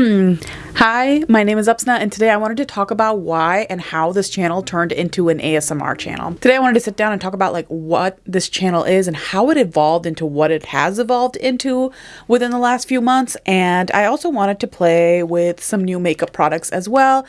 Hi, my name is Upsna and today I wanted to talk about why and how this channel turned into an ASMR channel. Today I wanted to sit down and talk about like what this channel is and how it evolved into what it has evolved into within the last few months and I also wanted to play with some new makeup products as well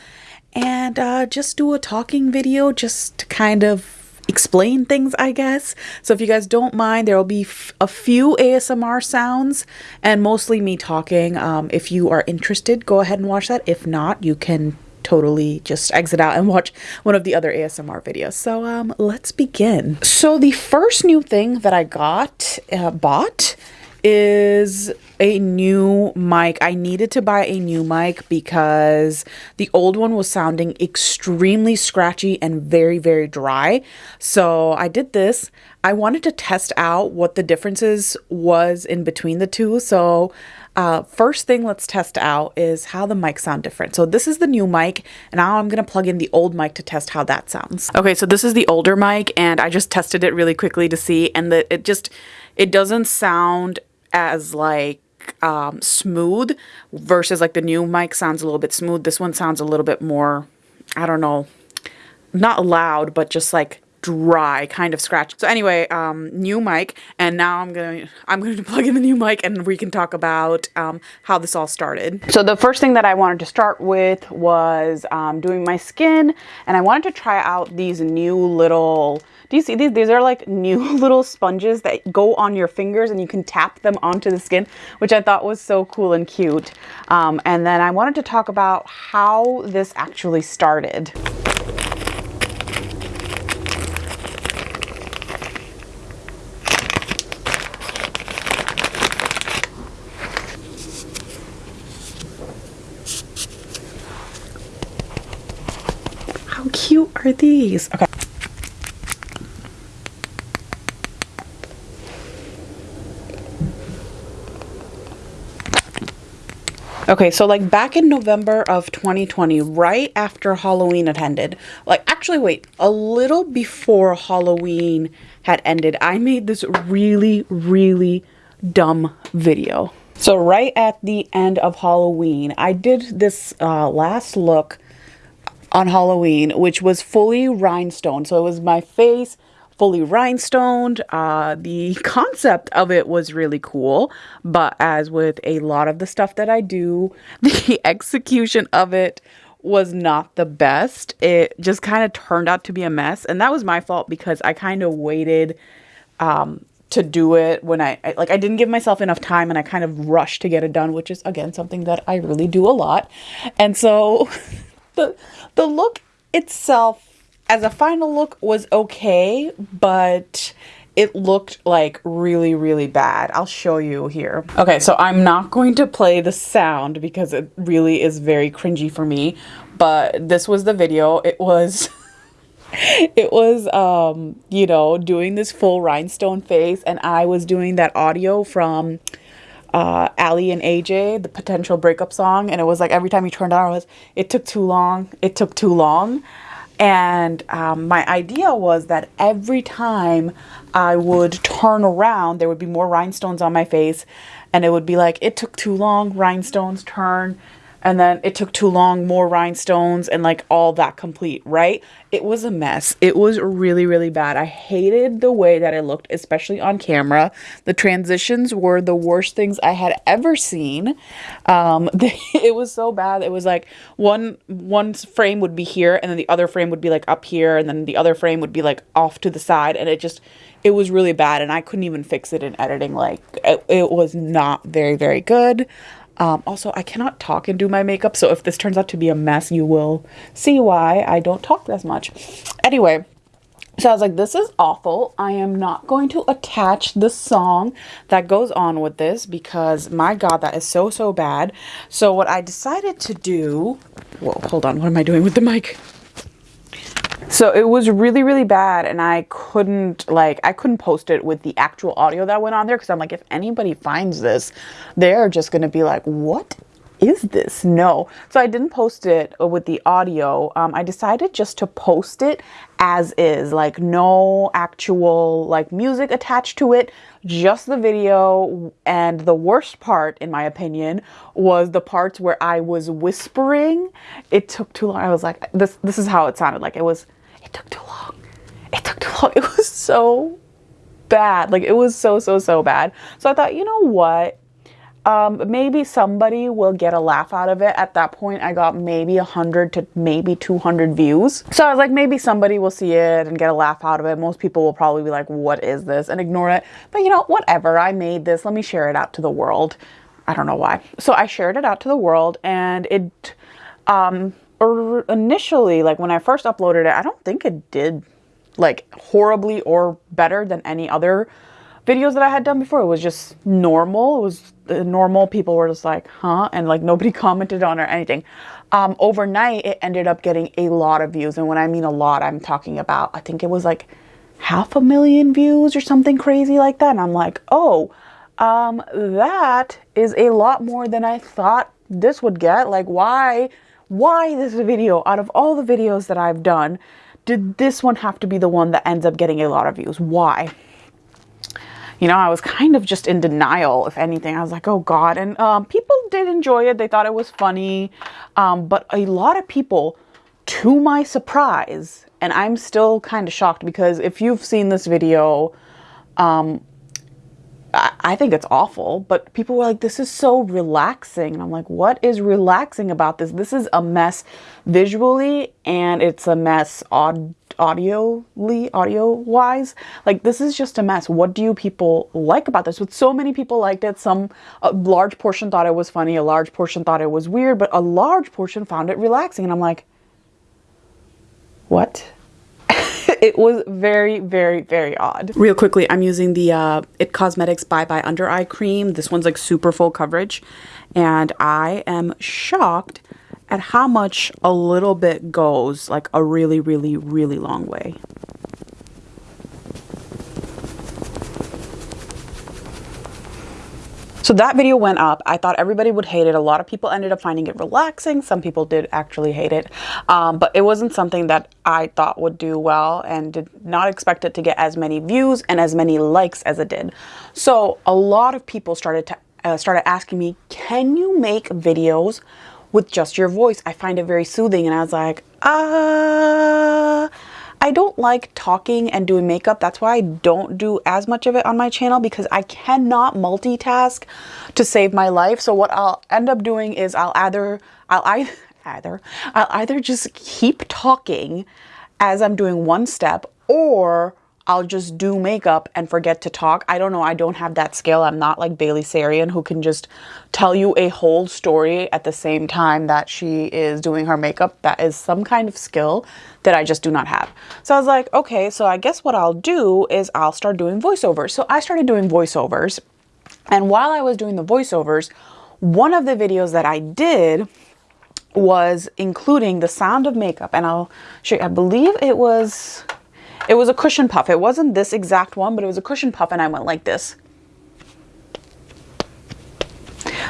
and uh, just do a talking video just to kind of explain things, I guess. So if you guys don't mind, there will be a few ASMR sounds and mostly me talking. Um, if you are interested, go ahead and watch that. If not, you can totally just exit out and watch one of the other ASMR videos. So um, let's begin. So the first new thing that I got, uh, bought, is a new mic. I needed to buy a new mic because the old one was sounding extremely scratchy and very, very dry. So I did this. I wanted to test out what the differences was in between the two. So uh, first thing let's test out is how the mic sound different. So this is the new mic and now I'm going to plug in the old mic to test how that sounds. Okay, so this is the older mic and I just tested it really quickly to see and that it just, it doesn't sound as like um, smooth versus like the new mic sounds a little bit smooth. This one sounds a little bit more, I don't know, not loud, but just like dry kind of scratch. So anyway, um, new mic, and now I'm gonna I'm going to plug in the new mic, and we can talk about um, how this all started. So the first thing that I wanted to start with was um, doing my skin, and I wanted to try out these new little. Do you see these? These are like new little sponges that go on your fingers, and you can tap them onto the skin, which I thought was so cool and cute. Um, and then I wanted to talk about how this actually started. How cute are these? Okay. Okay, so like back in November of 2020, right after Halloween had ended, like actually wait, a little before Halloween had ended, I made this really, really dumb video. So right at the end of Halloween, I did this uh, last look on Halloween, which was fully rhinestone. So it was my face fully rhinestoned. Uh, the concept of it was really cool, but as with a lot of the stuff that I do, the execution of it was not the best. It just kind of turned out to be a mess, and that was my fault because I kind of waited um, to do it when I, I, like I didn't give myself enough time and I kind of rushed to get it done, which is again something that I really do a lot. And so the the look itself as a final look was okay, but it looked like really, really bad. I'll show you here. Okay, so I'm not going to play the sound because it really is very cringy for me, but this was the video. It was... it was um you know doing this full rhinestone face and i was doing that audio from uh, Aly and AJ, the potential breakup song, and it was like every time you turned on, it was it took too long, it took too long, and um, my idea was that every time I would turn around, there would be more rhinestones on my face, and it would be like it took too long, rhinestones turn, and then it took too long, more rhinestones, and like all that complete, right? It was a mess. It was really, really bad. I hated the way that it looked, especially on camera. The transitions were the worst things I had ever seen. Um, it was so bad. It was like one one frame would be here, and then the other frame would be like up here, and then the other frame would be like off to the side, and it just it was really bad, and I couldn't even fix it in editing. Like it, it was not very, very good. Um, also, I cannot talk and do my makeup, so if this turns out to be a mess, you will see why I don't talk as much. Anyway, so I was like, this is awful. I am not going to attach the song that goes on with this because my God, that is so, so bad. So what I decided to do, whoa, hold on, what am I doing with the mic? So it was really, really bad. And I couldn't like, I couldn't post it with the actual audio that went on there. Cause I'm like, if anybody finds this, they're just going to be like, what is this? No. So I didn't post it with the audio. Um, I decided just to post it as is, like no actual like music attached to it, just the video. And the worst part, in my opinion, was the parts where I was whispering. It took too long. I was like, this, this is how it sounded like. It was, it took too long. It took too long. It was so bad. Like it was so, so, so bad. So I thought, you know what? Um, maybe somebody will get a laugh out of it. At that point, I got maybe 100 to maybe 200 views. So I was like, maybe somebody will see it and get a laugh out of it. Most people will probably be like, what is this? And ignore it. But you know, whatever. I made this. Let me share it out to the world. I don't know why. So I shared it out to the world and it, um, initially, like when I first uploaded it, I don't think it did like horribly or better than any other videos that I had done before. It was just normal. It was uh, normal. People were just like, huh? And like nobody commented on or anything. Um, overnight, it ended up getting a lot of views. And when I mean a lot, I'm talking about, I think it was like half a million views or something crazy like that. And I'm like, oh, um, that is a lot more than I thought this would get. Like, why, why this video out of all the videos that I've done? Did this one have to be the one that ends up getting a lot of views? Why? You know, I was kind of just in denial, if anything. I was like, oh God. And um, people did enjoy it. They thought it was funny. Um, but a lot of people, to my surprise, and I'm still kind of shocked because if you've seen this video, um, I, think it's awful, but people were like, this is so relaxing. And I'm like, what is relaxing about this? This is a mess visually and it's a mess aud audioly, audio wise. Like this is just a mess. What do you people like about this? With so many people liked it, some a large portion thought it was funny, a large portion thought it was weird, but a large portion found it relaxing. And I'm like, what? it was very, very, very odd. Real quickly, I'm using the uh, It Cosmetics Bye Bye Under Eye Cream. This one's like super full coverage. And I am shocked at how much a little bit goes like a really, really, really long way. So that video went up. I thought everybody would hate it. A lot of people ended up finding it relaxing. Some people did actually hate it. Um, but it wasn't something that I thought would do well and did not expect it to get as many views and as many likes as it did. So a lot of people started to uh, started asking me, can you make videos with just your voice? I find it very soothing. And I was like, ah, uh, I don't like talking and doing makeup. That's why I don't do as much of it on my channel because I cannot multitask to save my life. So what I'll end up doing is I'll either, I'll either, either, I'll either just keep talking as I'm doing one step or I'll just do makeup and forget to talk. I don't know. I don't have that skill. I'm not like Bailey Sarian who can just tell you a whole story at the same time that she is doing her makeup. That is some kind of skill that I just do not have. So I was like, okay, so I guess what I'll do is I'll start doing voiceovers. So I started doing voiceovers. And while I was doing the voiceovers, one of the videos that I did was including the sound of makeup. And I'll show you, I believe it was it was a cushion puff. It wasn't this exact one, but it was a cushion puff and I went like this.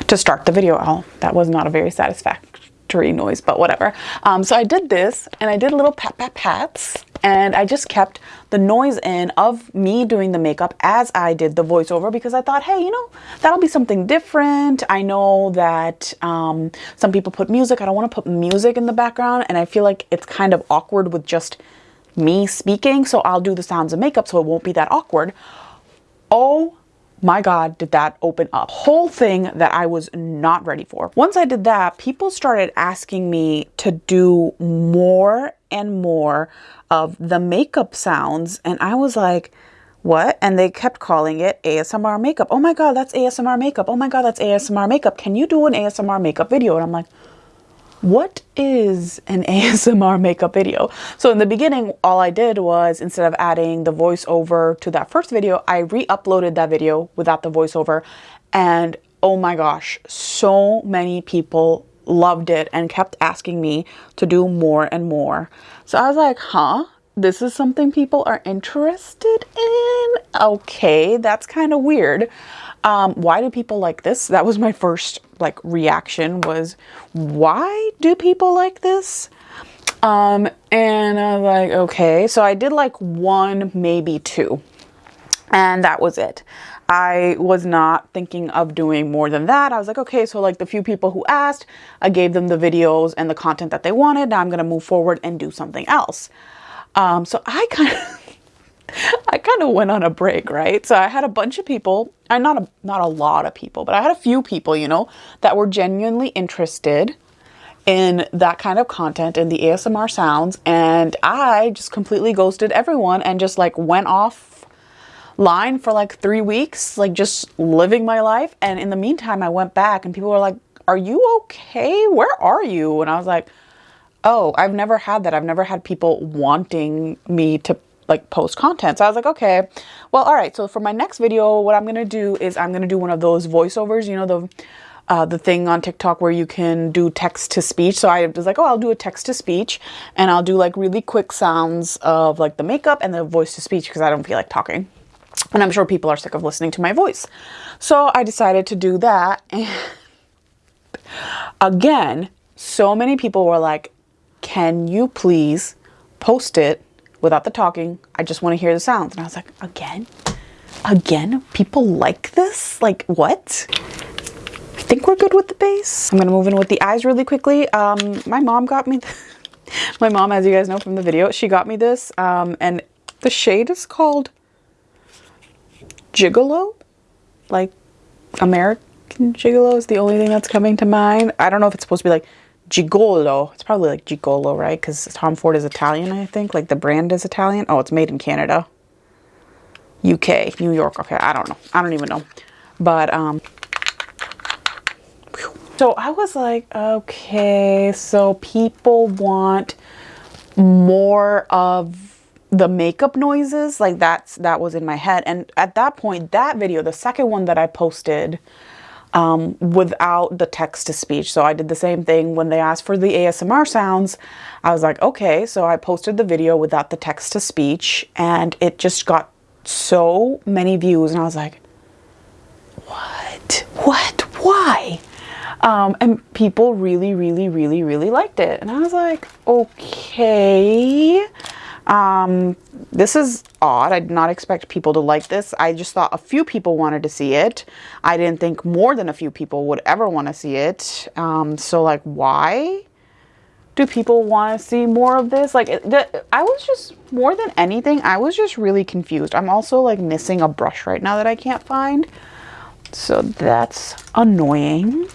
To start the video. Oh, that was not a very satisfactory noise, but whatever. Um, so I did this and I did little pat pat pats and I just kept the noise in of me doing the makeup as I did the voiceover because I thought, hey, you know, that'll be something different. I know that um, some people put music. I don't want to put music in the background and I feel like it's kind of awkward with just me speaking, so I'll do the sounds of makeup so it won't be that awkward. Oh my God, did that open up. Whole thing that I was not ready for. Once I did that, people started asking me to do more and more of the makeup sounds. And I was like, what? And they kept calling it ASMR makeup. Oh my God, that's ASMR makeup. Oh my God, that's ASMR makeup. Can you do an ASMR makeup video? And I'm like, what is an ASMR makeup video? So in the beginning, all I did was instead of adding the voiceover to that first video, I re-uploaded that video without the voiceover. And oh my gosh, so many people loved it and kept asking me to do more and more. So I was like, huh? This is something people are interested in. Okay, that's kind of weird. Um, why do people like this? That was my first like reaction was, why do people like this? Um, and I was like, okay. So I did like one, maybe two. And that was it. I was not thinking of doing more than that. I was like, okay, so like the few people who asked, I gave them the videos and the content that they wanted. Now I'm going to move forward and do something else. Um, so I kind of, I kind of went on a break, right? So I had a bunch of people, I not a, not a lot of people, but I had a few people, you know, that were genuinely interested in that kind of content in the ASMR sounds. And I just completely ghosted everyone and just like went off line for like three weeks, like just living my life. And in the meantime, I went back and people were like, are you okay? Where are you? And I was like, oh, I've never had that. I've never had people wanting me to like post content. So I was like, okay, well, all right. So for my next video, what I'm going to do is I'm going to do one of those voiceovers, you know, the, uh, the thing on TikTok where you can do text to speech. So I was like, oh, I'll do a text to speech and I'll do like really quick sounds of like the makeup and the voice to speech because I don't feel like talking. And I'm sure people are sick of listening to my voice. So I decided to do that. And again, so many people were like, can you please post it without the talking? I just want to hear the sounds. And I was like, again? Again? People like this? Like, what? I think we're good with the base. I'm going to move in with the eyes really quickly. Um, my mom got me, my mom, as you guys know from the video, she got me this. Um, and the shade is called Gigolo. Like, American Gigolo is the only thing that's coming to mind. I don't know if it's supposed to be like Gigolo. It's probably like Gigolo, right? Because Tom Ford is Italian, I think. Like the brand is Italian. Oh, it's made in Canada. UK, New York. Okay, I don't know. I don't even know. But, um, so I was like, okay, so people want more of the makeup noises. Like that's, that was in my head. And at that point, that video, the second one that I posted, um, without the text to speech. So I did the same thing when they asked for the ASMR sounds. I was like, okay, so I posted the video without the text to speech and it just got so many views and I was like, what? What? Why? Um, and people really, really, really, really liked it. And I was like, okay. Um, this is odd. I did not expect people to like this. I just thought a few people wanted to see it. I didn't think more than a few people would ever want to see it. Um, so like, why do people want to see more of this? Like, the, I was just, more than anything, I was just really confused. I'm also like missing a brush right now that I can't find. So that's annoying.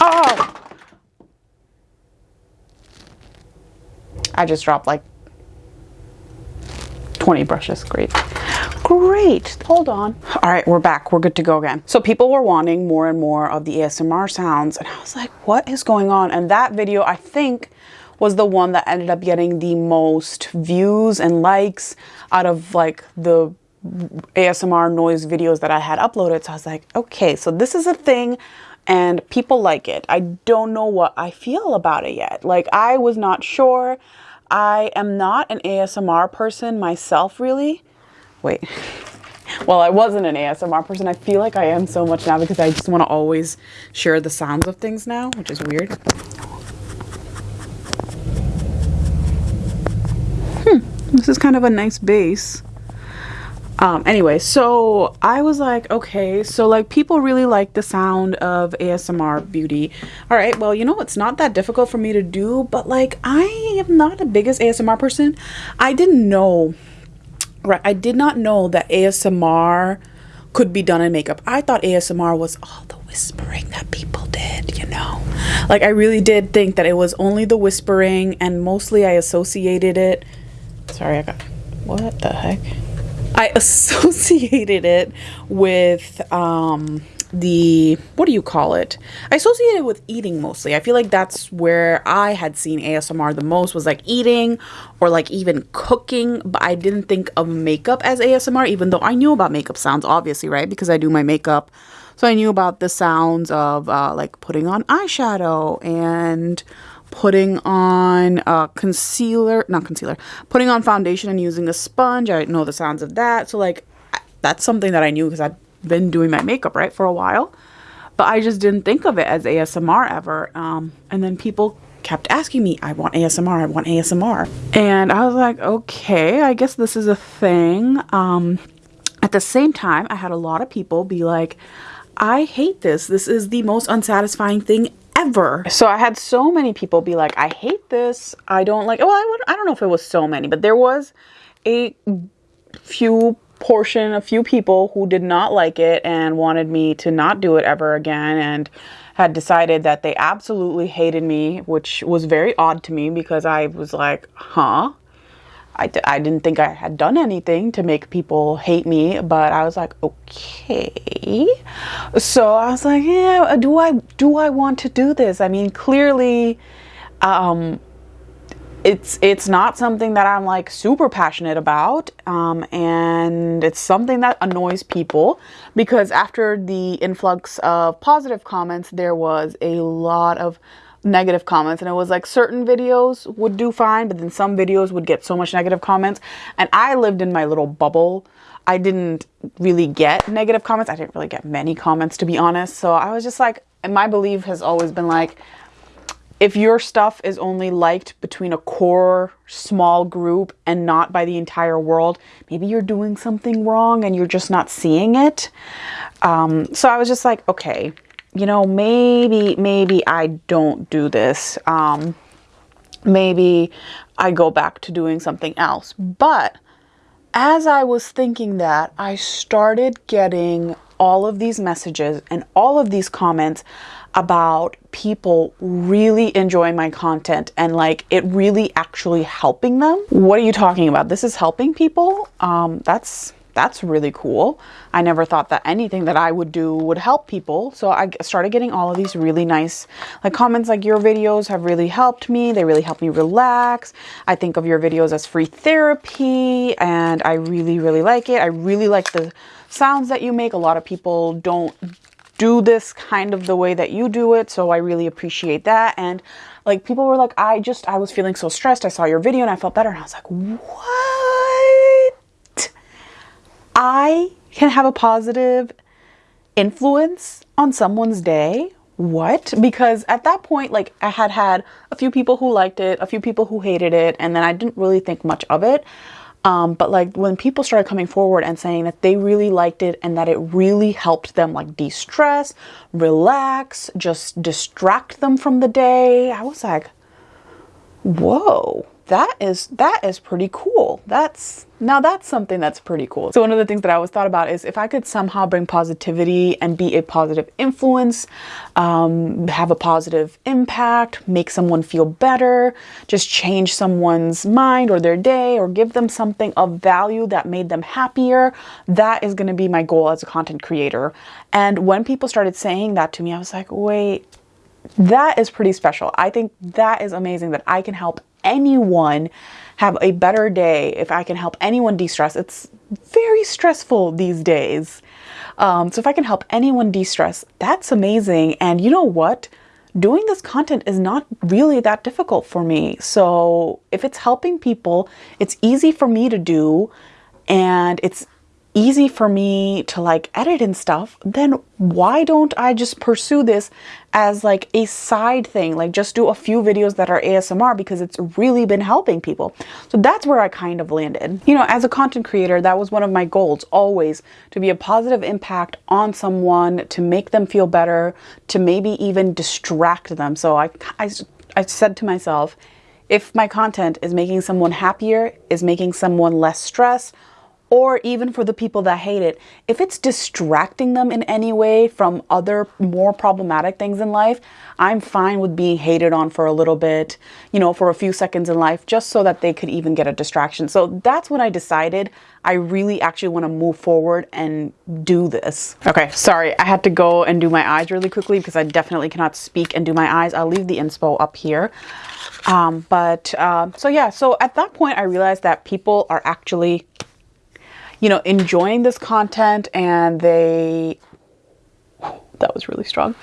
Oh! I just dropped like 20 brushes. Great. Great. Hold on. All right, we're back. We're good to go again. So people were wanting more and more of the ASMR sounds and I was like, what is going on? And that video, I think, was the one that ended up getting the most views and likes out of like the ASMR noise videos that I had uploaded. So I was like, okay, so this is a thing and people like it. I don't know what I feel about it yet. Like I was not sure. I am not an ASMR person myself, really. Wait. well, I wasn't an ASMR person. I feel like I am so much now because I just want to always share the sounds of things now, which is weird. Hmm. This is kind of a nice base. Um, anyway, so I was like, okay, so like people really like the sound of ASMR beauty. All right, well, you know, it's not that difficult for me to do, but like I am not the biggest ASMR person. I didn't know, right? I did not know that ASMR could be done in makeup. I thought ASMR was all the whispering that people did, you know? Like I really did think that it was only the whispering and mostly I associated it. Sorry, I got, what the heck? I associated it with um, the, what do you call it? I associated it with eating mostly. I feel like that's where I had seen ASMR the most was like eating or like even cooking. But I didn't think of makeup as ASMR, even though I knew about makeup sounds, obviously, right? Because I do my makeup. So I knew about the sounds of uh, like putting on eyeshadow and putting on uh, concealer, not concealer, putting on foundation and using a sponge. I know the sounds of that. So like that's something that I knew because I've been doing my makeup, right, for a while. But I just didn't think of it as ASMR ever. Um, and then people kept asking me, I want ASMR, I want ASMR. And I was like, okay, I guess this is a thing. Um, at the same time, I had a lot of people be like, I hate this. This is the most unsatisfying thing ever. So I had so many people be like, I hate this. I don't like, well, I, would, I don't know if it was so many, but there was a few portion, a few people who did not like it and wanted me to not do it ever again and had decided that they absolutely hated me, which was very odd to me because I was like, huh? I didn't think I had done anything to make people hate me, but I was like, okay. So I was like, yeah, do I do I want to do this? I mean, clearly, um, it's it's not something that I'm like super passionate about, um, and it's something that annoys people because after the influx of positive comments, there was a lot of negative comments. And it was like certain videos would do fine but then some videos would get so much negative comments. And I lived in my little bubble. I didn't really get negative comments. I didn't really get many comments to be honest. So I was just like and my belief has always been like if your stuff is only liked between a core small group and not by the entire world, maybe you're doing something wrong and you're just not seeing it. Um, so I was just like, okay, you know, maybe, maybe I don't do this. Um, maybe I go back to doing something else. But as I was thinking that, I started getting all of these messages and all of these comments about people really enjoying my content and like it really actually helping them. What are you talking about? This is helping people? Um, that's that's really cool. I never thought that anything that I would do would help people. So I started getting all of these really nice like comments like your videos have really helped me. They really help me relax. I think of your videos as free therapy and I really, really like it. I really like the sounds that you make. A lot of people don't do this kind of the way that you do it. So I really appreciate that. And like people were like, I just, I was feeling so stressed. I saw your video and I felt better. And I was like, what? I can have a positive influence on someone's day. What? Because at that point, like I had had a few people who liked it, a few people who hated it, and then I didn't really think much of it. Um, but like when people started coming forward and saying that they really liked it and that it really helped them like de-stress, relax, just distract them from the day, I was like, whoa that is that is pretty cool. That's now that's something that's pretty cool. So one of the things that i always thought about is if i could somehow bring positivity and be a positive influence um, have a positive impact make someone feel better just change someone's mind or their day or give them something of value that made them happier that is going to be my goal as a content creator. And when people started saying that to me i was like wait that is pretty special. I think that is amazing that I can help anyone have a better day, if I can help anyone de-stress, it's very stressful these days. Um, so if I can help anyone de-stress, that's amazing. And you know what? Doing this content is not really that difficult for me. So if it's helping people, it's easy for me to do and it's easy for me to like edit and stuff, then why don't I just pursue this as like a side thing? Like just do a few videos that are ASMR because it's really been helping people. So that's where I kind of landed. You know, as a content creator, that was one of my goals always to be a positive impact on someone, to make them feel better, to maybe even distract them. So I, I, I said to myself, if my content is making someone happier, is making someone less stressed, or even for the people that hate it, if it's distracting them in any way from other more problematic things in life, I'm fine with being hated on for a little bit, you know, for a few seconds in life, just so that they could even get a distraction. So that's when I decided I really actually want to move forward and do this. Okay, sorry, I had to go and do my eyes really quickly because I definitely cannot speak and do my eyes. I'll leave the inspo up here. Um, but uh, so yeah, so at that point I realized that people are actually you know, enjoying this content and they, that was really strong,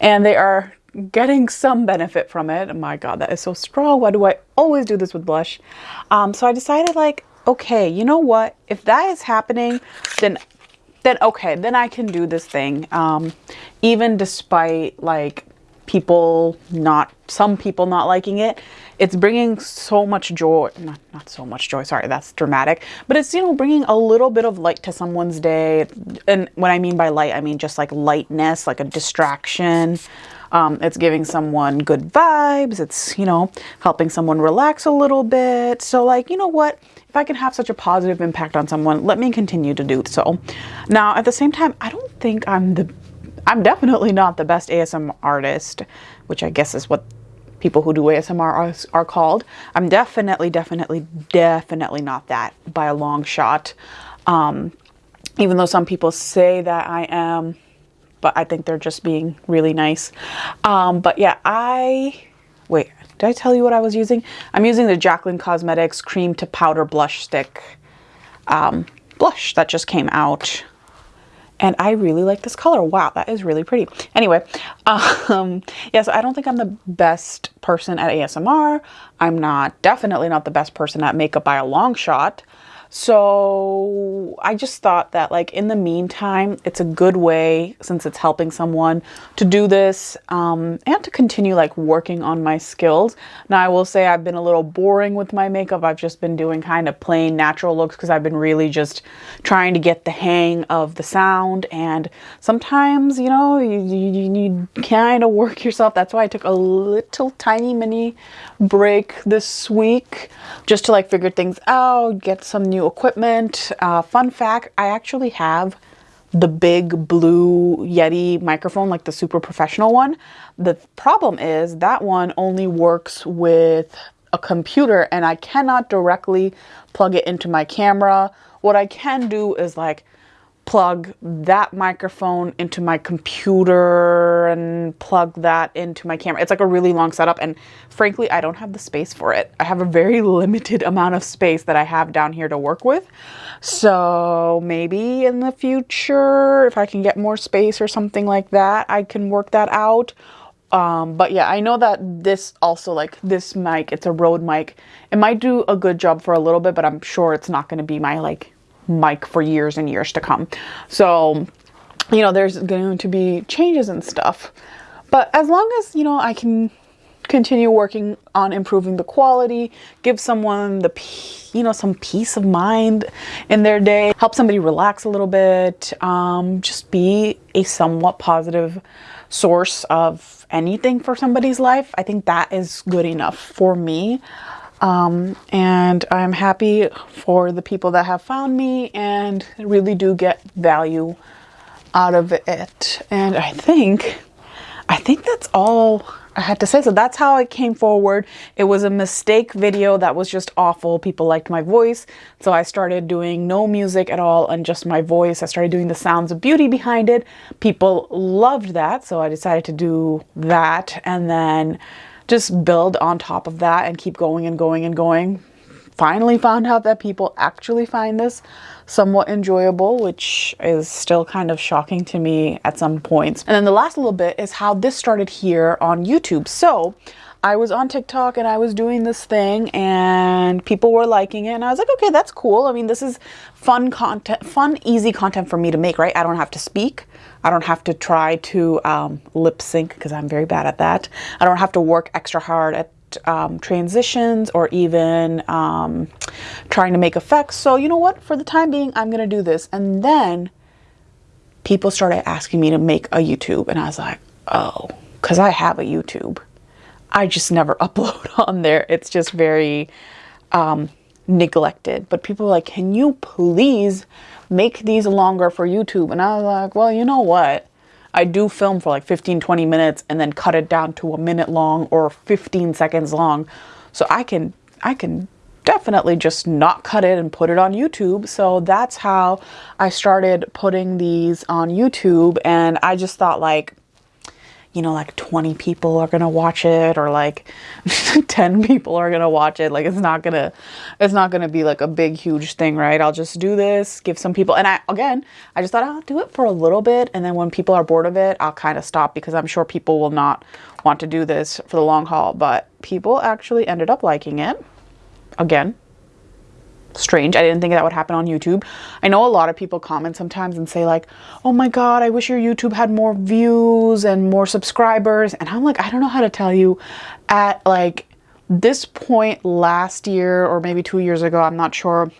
and they are getting some benefit from it. My God, that is so strong. Why do I always do this with blush? Um, so I decided like, okay, you know what? If that is happening, then then okay, then I can do this thing. Um, even despite like people not, some people not liking it, it's bringing so much joy, not, not so much joy, sorry, that's dramatic, but it's, you know, bringing a little bit of light to someone's day. And what I mean by light, I mean just like lightness, like a distraction. Um, it's giving someone good vibes. It's, you know, helping someone relax a little bit. So like, you know what? If I can have such a positive impact on someone, let me continue to do so. Now, at the same time, I don't think I'm the, I'm definitely not the best ASMR artist, which I guess is what people who do ASMR are, are called. I'm definitely, definitely, definitely not that by a long shot. Um, even though some people say that I am, but I think they're just being really nice. Um, but yeah, I, wait, did I tell you what I was using? I'm using the Jaclyn Cosmetics Cream to Powder Blush Stick um, blush that just came out. And I really like this color. Wow, that is really pretty. Anyway, um, yes, I don't think I'm the best person at ASMR. I'm not, definitely not the best person at makeup by a long shot. So I just thought that like in the meantime, it's a good way since it's helping someone to do this um, and to continue like working on my skills. Now I will say I've been a little boring with my makeup. I've just been doing kind of plain natural looks because I've been really just trying to get the hang of the sound. And sometimes, you know, you, you, you kind of work yourself. That's why I took a little tiny mini break this week just to like figure things out, get some new equipment. Uh, fun fact, I actually have the big blue Yeti microphone, like the super professional one. The problem is that one only works with a computer and I cannot directly plug it into my camera. What I can do is like plug that microphone into my computer and plug that into my camera. It's like a really long setup and frankly, I don't have the space for it. I have a very limited amount of space that I have down here to work with. So maybe in the future, if I can get more space or something like that, I can work that out. Um, but yeah, I know that this also like this mic, it's a Rode mic. It might do a good job for a little bit, but I'm sure it's not going to be my like mic for years and years to come. So, you know, there's going to be changes and stuff. But as long as, you know, I can continue working on improving the quality, give someone the, you know, some peace of mind in their day, help somebody relax a little bit, um, just be a somewhat positive source of anything for somebody's life. I think that is good enough for me. Um, and I'm happy for the people that have found me and really do get value out of it. And I think, I think that's all I had to say. So that's how I came forward. It was a mistake video that was just awful. People liked my voice. So I started doing no music at all and just my voice. I started doing the sounds of beauty behind it. People loved that. So I decided to do that. And then just build on top of that and keep going and going and going. Finally found out that people actually find this somewhat enjoyable, which is still kind of shocking to me at some points. And then the last little bit is how this started here on YouTube. So I was on TikTok and I was doing this thing and people were liking it and I was like, okay, that's cool. I mean, this is fun content, fun, easy content for me to make, right? I don't have to speak. I don't have to try to um, lip sync because I'm very bad at that. I don't have to work extra hard at um, transitions or even um, trying to make effects. So you know what? For the time being, I'm going to do this. And then people started asking me to make a YouTube and I was like, oh, because I have a YouTube. I just never upload on there. It's just very um, neglected. But people are like, can you please make these longer for YouTube? And I was like, well, you know what? I do film for like 15, 20 minutes and then cut it down to a minute long or 15 seconds long. So I can, I can definitely just not cut it and put it on YouTube. So that's how I started putting these on YouTube. And I just thought like, you know, like 20 people are going to watch it or like 10 people are going to watch it. Like it's not going to, it's not going to be like a big, huge thing, right? I'll just do this, give some people, and I, again, I just thought I'll do it for a little bit. And then when people are bored of it, I'll kind of stop because I'm sure people will not want to do this for the long haul. But people actually ended up liking it. Again, strange. I didn't think that would happen on YouTube. I know a lot of people comment sometimes and say like, "Oh my god, I wish your YouTube had more views and more subscribers." And I'm like, I don't know how to tell you at like this point last year or maybe 2 years ago, I'm not sure.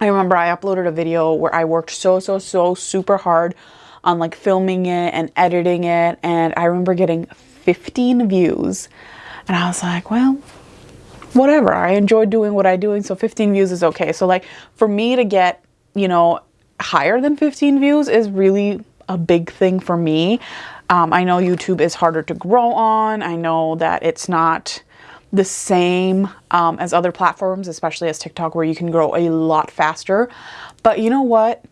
I remember I uploaded a video where I worked so so so super hard on like filming it and editing it and I remember getting 15 views. And I was like, well, whatever. I enjoy doing what I'm doing, so 15 views is okay. So like for me to get, you know, higher than 15 views is really a big thing for me. Um, I know YouTube is harder to grow on. I know that it's not the same um, as other platforms, especially as TikTok, where you can grow a lot faster. But you know what?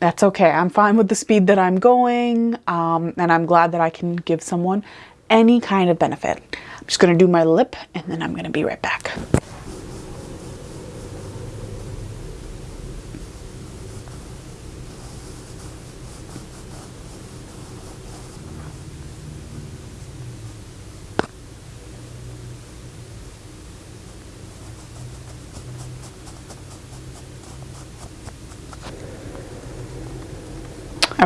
That's okay. I'm fine with the speed that I'm going, um, and I'm glad that I can give someone any kind of benefit. I'm just to do my lip and then I'm to be right back.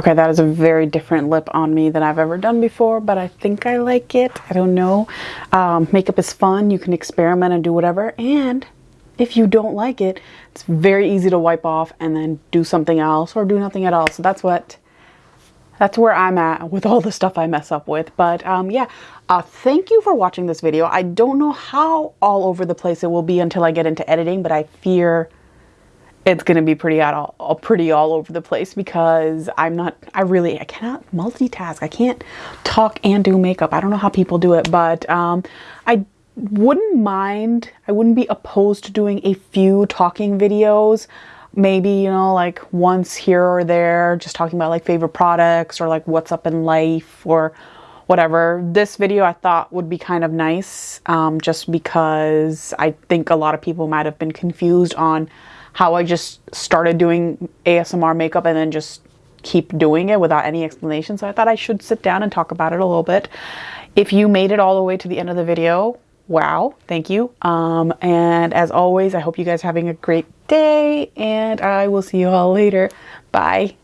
Okay, that is a very different lip on me than I've ever done before, but I think I like it. I don't know. Um, makeup is fun. You can experiment and do whatever. And if you don't like it, it's very easy to wipe off and then do something else or do nothing at all. So that's what, that's where I'm at with all the stuff I mess up with. But um, yeah, uh, thank you for watching this video. I don't know how all over the place it will be until I get into editing, but I fear it's going to be pretty all, all pretty all over the place because I'm not I really I cannot multitask. I can't talk and do makeup. I don't know how people do it, but um, I wouldn't mind. I wouldn't be opposed to doing a few talking videos. Maybe, you know, like once here or there, just talking about like favorite products or like what's up in life or whatever. This video I thought would be kind of nice um, just because I think a lot of people might have been confused on how I just started doing ASMR makeup and then just keep doing it without any explanation. So I thought I should sit down and talk about it a little bit. If you made it all the way to the end of the video, wow, thank you. Um, and as always, I hope you guys are having a great day and I will see you all later. Bye.